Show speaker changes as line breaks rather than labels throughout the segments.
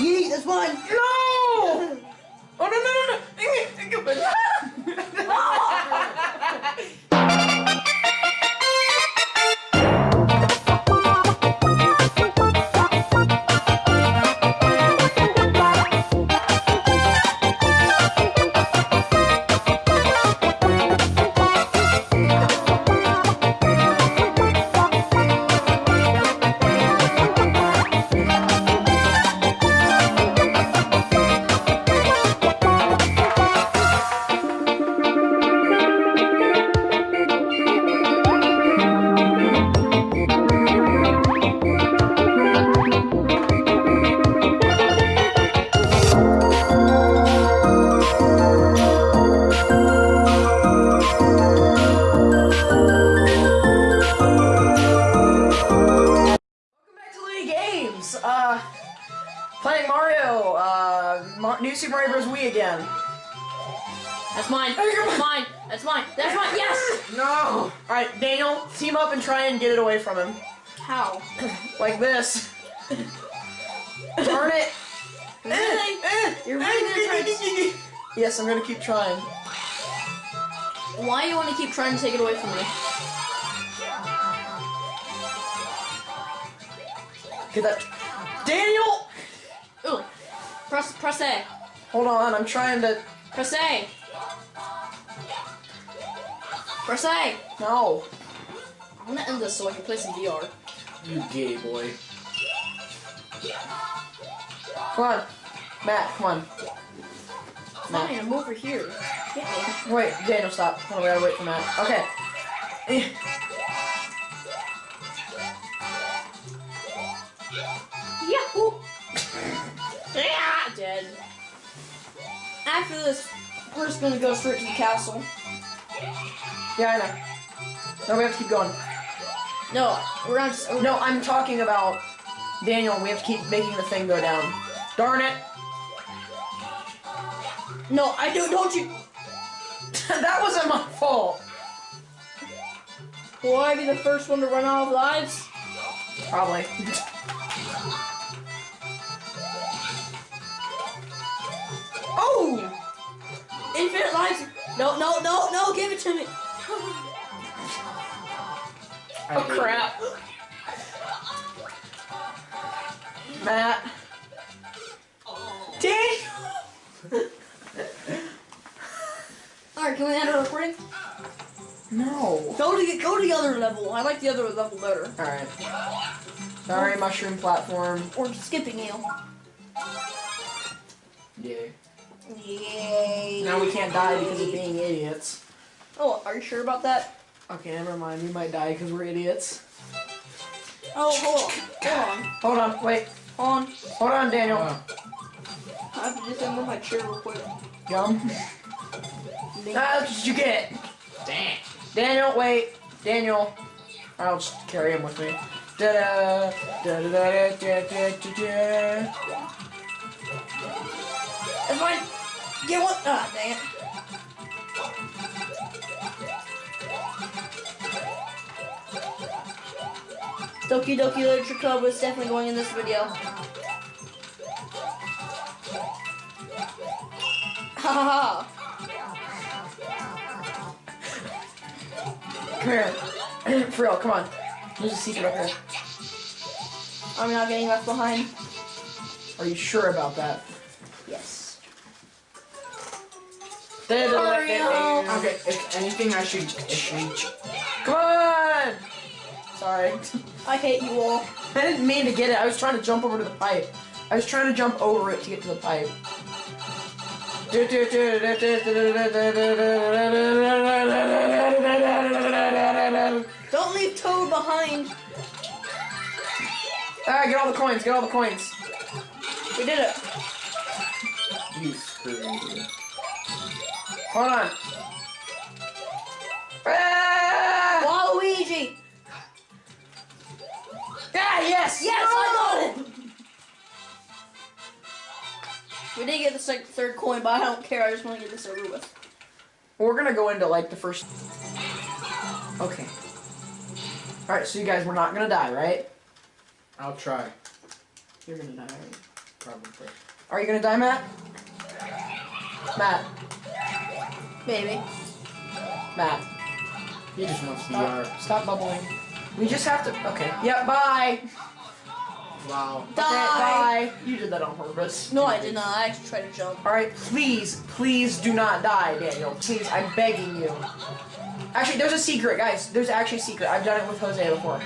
Yeet, that's mine.
No! Oh no no no no! New Super Mario Bros. Wii again.
That's mine.
You're
That's mine. That's mine. That's mine. Yes.
No. All right, Daniel, team up and try and get it away from him,
How?
like this. Darn it.
Really?
Eh, eh,
You're really gonna try
Yes, I'm gonna keep trying.
Why do you want to keep trying to take it away from me?
Get that. Daniel!
Ooh. Press press A.
Hold on, I'm trying to.
Press A. Press A.
No.
I'm gonna end this so I can play some VR.
You gay boy. Come on. Matt, come on.
Fine, I'm over here. Get me.
Wait, Daniel, stop. Hold on, we gotta wait for Matt. Okay.
After this, we're just gonna go straight to the castle.
Yeah, I know. No, we have to keep going.
No, we're not. Just,
No, I'm talking about Daniel. We have to keep making the thing go down. Darn it!
No, I do. Don't you?
that wasn't my fault.
Will I be the first one to run out of lives?
Probably.
Infinite lives. No, no, no, no. Give it to me.
Oh crap! Matt. Daniel.
All right, can we end our recording?
No.
Go to the, go to the other level. I like the other level better.
All right. Sorry, mushroom platform.
Or skipping you.
Yeah.
Yay.
Now we can't die because of being idiots.
Oh, are you sure about that?
Okay, never mind. We might die because we're idiots.
Oh, hold on.
Hold on. Wait.
Hold on.
Hold on, Daniel. Uh.
I have to just disassemble my chair real quick.
Yum. That's what you get. Damn. Daniel, wait. Daniel. I'll just carry him with me. Da da da da da da da da da.
That's fine. Get one. Ah, dang it. Doki Doki Literature Club is definitely going in this video. Ha ha ha.
Come here. For real, come on. There's a secret up here.
I'm not getting left behind.
Are you sure about that?
Yes.
Mario!
Okay, if anything, I should. I should
Come on! Sorry.
I hate you all.
I didn't mean to get it. I was trying to jump over to the pipe. I was trying to jump over it to get to the pipe.
Don't leave Toad behind.
Alright, get all the coins, get all the coins.
We did it.
you screwed.
Hold on. Ah!
Waluigi.
Ah, yes!
Yes, I got it. We did get the sec- third coin, but I don't care. I just want to get this over with.
We're gonna go into like the first. Okay. Alright, so you guys, we're not gonna die, right?
I'll try.
You're gonna die, right?
Probably.
Are you gonna die, Matt? Matt.
Maybe.
Matt.
He just wants the
Stop,
yard.
stop bubbling. We just have to. Okay. Yep. Bye.
Wow.
Okay,
Die.
bye. You did that on purpose.
No, I did not. I actually tried to jump.
All right. Please, please do not die, Daniel. Please, I'm begging you. Actually, there's a secret, guys. There's actually a secret. I've done it with Jose before.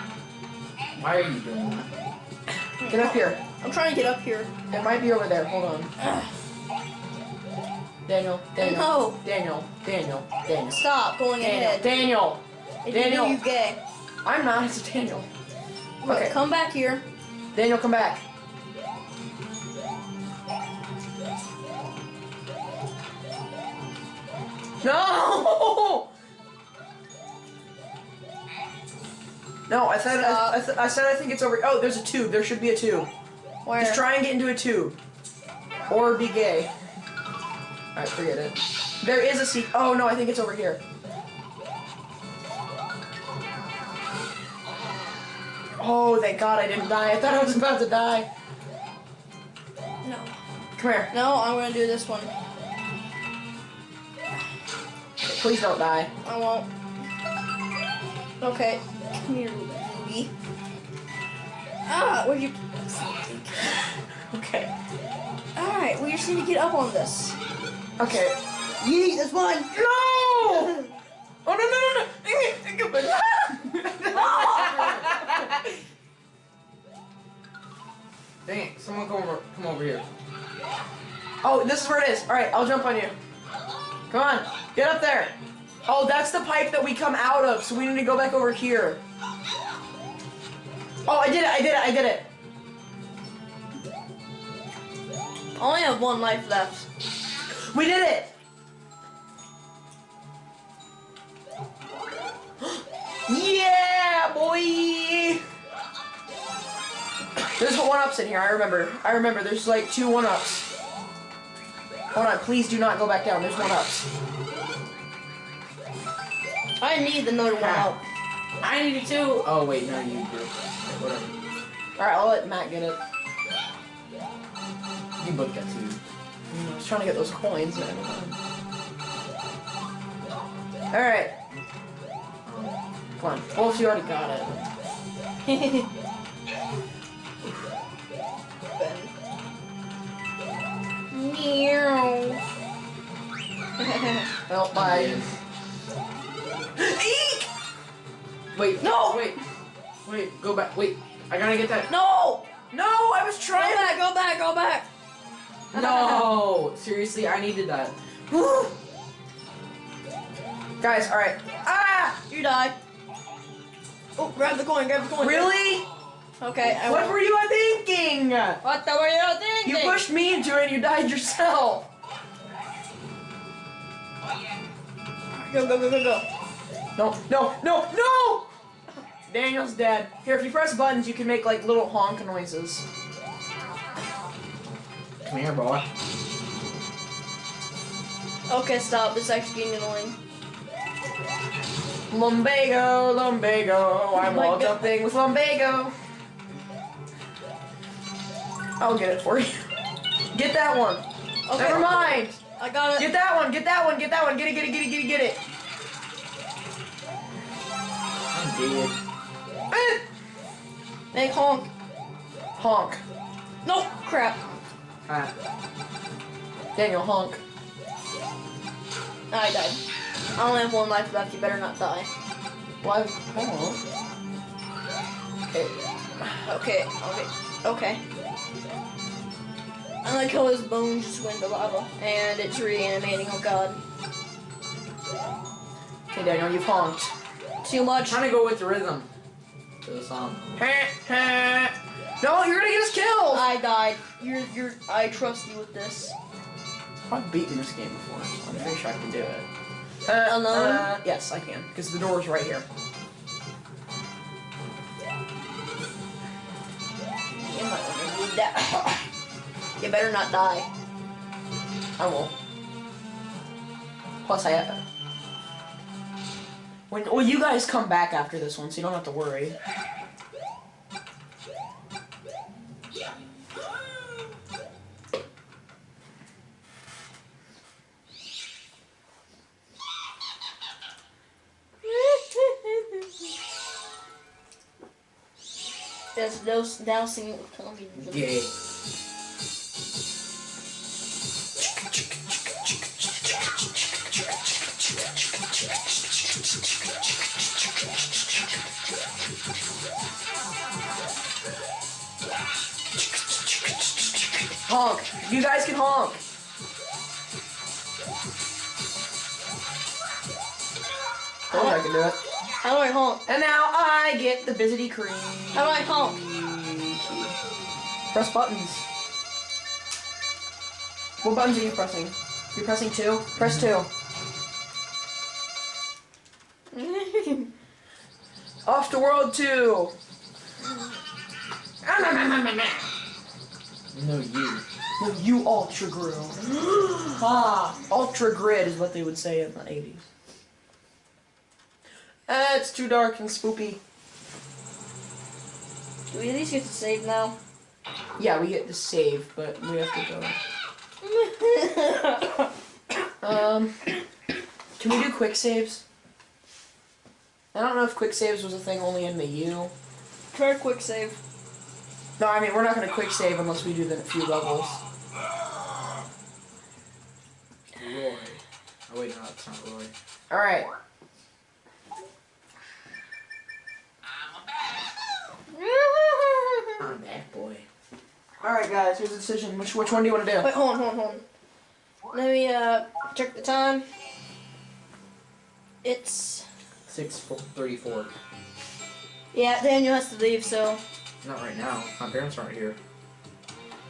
Why are you doing that?
Get up here.
I'm trying to get up here.
It might be over there. Hold on. Daniel. Daniel.
No.
Daniel. Daniel. Daniel.
Stop going
Daniel.
ahead.
Daniel.
If
Daniel.
You, you gay.
I'm not. It's Daniel. Okay.
Come back here.
Daniel, come back. No! No, I said I, I, th- I said I think it's over. Oh, there's a tube. There should be a tube.
Where?
Just try and get into a tube, or be gay. All right, forget it. There is a seat. Oh no, I think it's over here. Oh, thank God I didn't die. I thought I was about to die.
No.
Come here.
No, I'm gonna do this one.
Please don't die.
I won't. Okay. Come here, booby. Ah, where'd you?
Okay.
Alright, we just need to get up on this.
Okay.
Yeet, that's mine.
No! Oh no no no no!
Dang it! Someone come over. Come over here.
oh, this is where it is. All right, I'll jump on you. Come on, get up there. Oh, that's the pipe that we come out of, so we need to go back over here. Oh, I did it! I did it! I did it!
I only have one life left.
We did it! yeah, boy! There's one ups in here. I remember. I remember. There's like two one ups. Hold on. Please do not go back down. There's one ups.
I need another one out.
I need it too. Oh wait, no, you do. Whatever.
All right, I'll let Matt get it.
You both got two.
I was trying to get those coins. and I don't know. All right. Come on. Well, she already got it.
Meow.
Well, bye. Eek!
Wait,
No!
Wait, wait, go back. Wait, I gotta get that.
no!
No, I was
Go
trying.
back, go back, go back.
No, seriously, I needed that.
Woo! Guys, all right. Ah!
You die. Oh, grab the coin, grab the coin.
Really?
Okay, I
What were you thinking?
What the were you thinking?
You pushed me into it and you died yourself.
Go, go, go, go, go.
No, no, no, no! Daniel's dead. Here, if you press buttons, you can make like little honk noises.
Come here, boy.
Okay, stop. This is actually getting annoying.
Lumbago, lumbago, I'm
Oh my
wall
God.
jumping with lumbago. I'll get it for you. Get that one.
Okay.
Never mind.
I got it.
Get that one, get that one, get that one. Get it, get it, get it, get it, get it.
I'm dead.
Eh.
Make honk.
Honk.
No, crap.
Ah,
Daniel, honk.
I died. I only have one life left. You better not die.
Why? On. Okay.
Okay, okay, okay. I like how his bones just went to lava. And it's reanimating, oh god.
Okay, Daniel, you've honked.
Too much.
I'm trying to go with the rhythm to the song.
No, you're gonna get us killed.
I died. You're, you're, I trust you with this.
I've beaten this game before. I'm pretty sure I can do it. Uh,
Alone?
uh, yes, I can, because the door's right here.
You might want to need that. you better not die.
I won't. Plus, I. have... When well, you guys come back after this one, so you don't have to worry.
Just dose, dousing it with Tommy.
Yeah.
Honk. You guys can honk. I think I can do it.
How do I honk?
And now I get the Bizzity cream.
How do I honk?
Press buttons. What buttons are you pressing? You're pressing two? Press two. Off to world two.
No, you.
No, you ultra grill. ah, ultra grid is what they would say in the 80s. Uh, it's too dark and spoopy.
Do we at least get to save now?
Yeah, we get to save, but we have to go. Um, can we do quick saves? I don't know if quick saves was a thing only in the U.
Try a quick save.
No, I mean we're not gonna quick save unless we do the few levels.
Roy. Oh wait, no, it's not Roy.
All right.
I'm that boy.
All right, guys. Here's the decision. Which which one do you want to do?
Wait, hold on, hold on, hold on. Let me uh check the time. It's
Six fo-
yeah. Daniel has to leave, so
Not right now. My parents aren't here.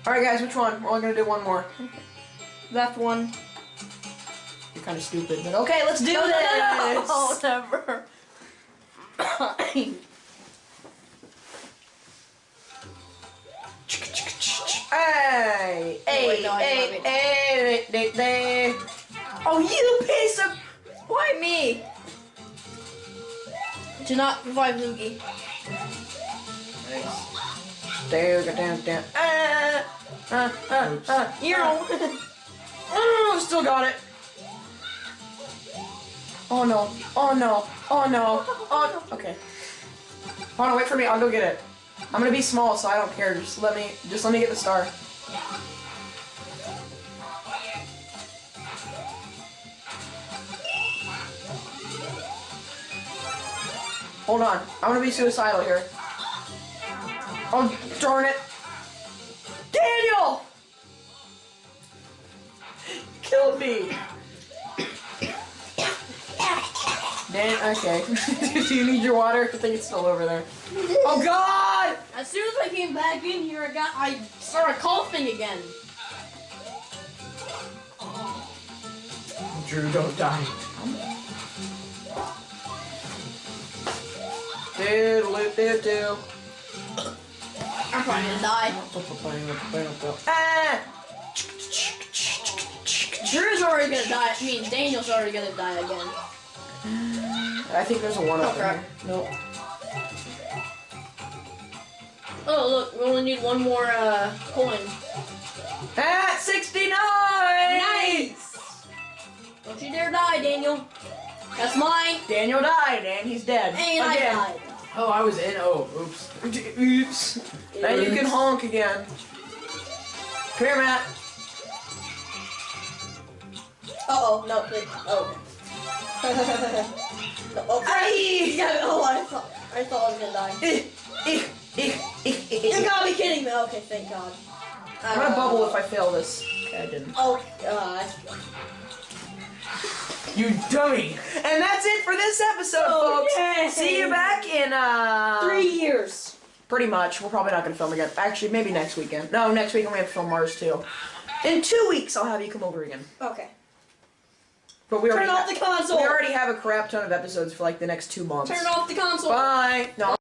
All right, guys. Which one? We're only gonna do one more.
left one.
You're kind of stupid, but okay. Let's do
No, no, no,
this.
no, never.
Hey, hey,
no, I
hey, hey, hey, hey. Oh, you piece of.
Why me? Do not revive Luigi.
Nice.
Down, down, down. Ah, ah, ah, ah.
You know.
Oh, still got it. Oh no. Oh no. Oh no. Oh. no. Okay. Hold on. Wait for me. I'll go get it. I'm gonna be small, so I don't care. Just let me. Just let me get the star. Hold on. I'm gonna be suicidal here. Oh, darn it. Daniel! Killed me. Dan, okay. Do you need your water? I think it's still over there. Oh God!
As soon as I came back in here, I got I started coughing again.
Drew, don't die.
Doodle doo doo.
I'm probably gonna die.
Ah!
Drew's already gonna die. I mean, Daniel's already gonna die again.
I think there's a one up
Oh,
there. Nope.
Oh look, we only need one more uh coin.
Ah, 69!
Nice! Don't you dare die, Daniel. That's mine.
Daniel died and he's dead.
And I died.
Oh, I was in. Oh, oops.
Oops. Now you can honk again. Come here, Matt.
Uh oh, no, please. Oh. no, okay.
Aye!
Yeah, oh, I thought I thought I was gonna die.
Ich, ich, ich, ich, ich,
You
ich.
gotta be kidding me. Okay, thank God.
I'm gonna bubble if I fail this. Okay, I didn't.
Oh God.
You dummy!
And that's it for this episode,
Oh,
folks.
yay.
See you back in uh
Three years.
Pretty much. We're probably not gonna film again. Actually, maybe next weekend. No, next weekend we have to film Mars too. In two weeks, I'll have you come over again.
Okay.
But we
Turn
already
off the console.
we already have a crap ton of episodes for like the next two months.
Turn off the console.
Bye. No.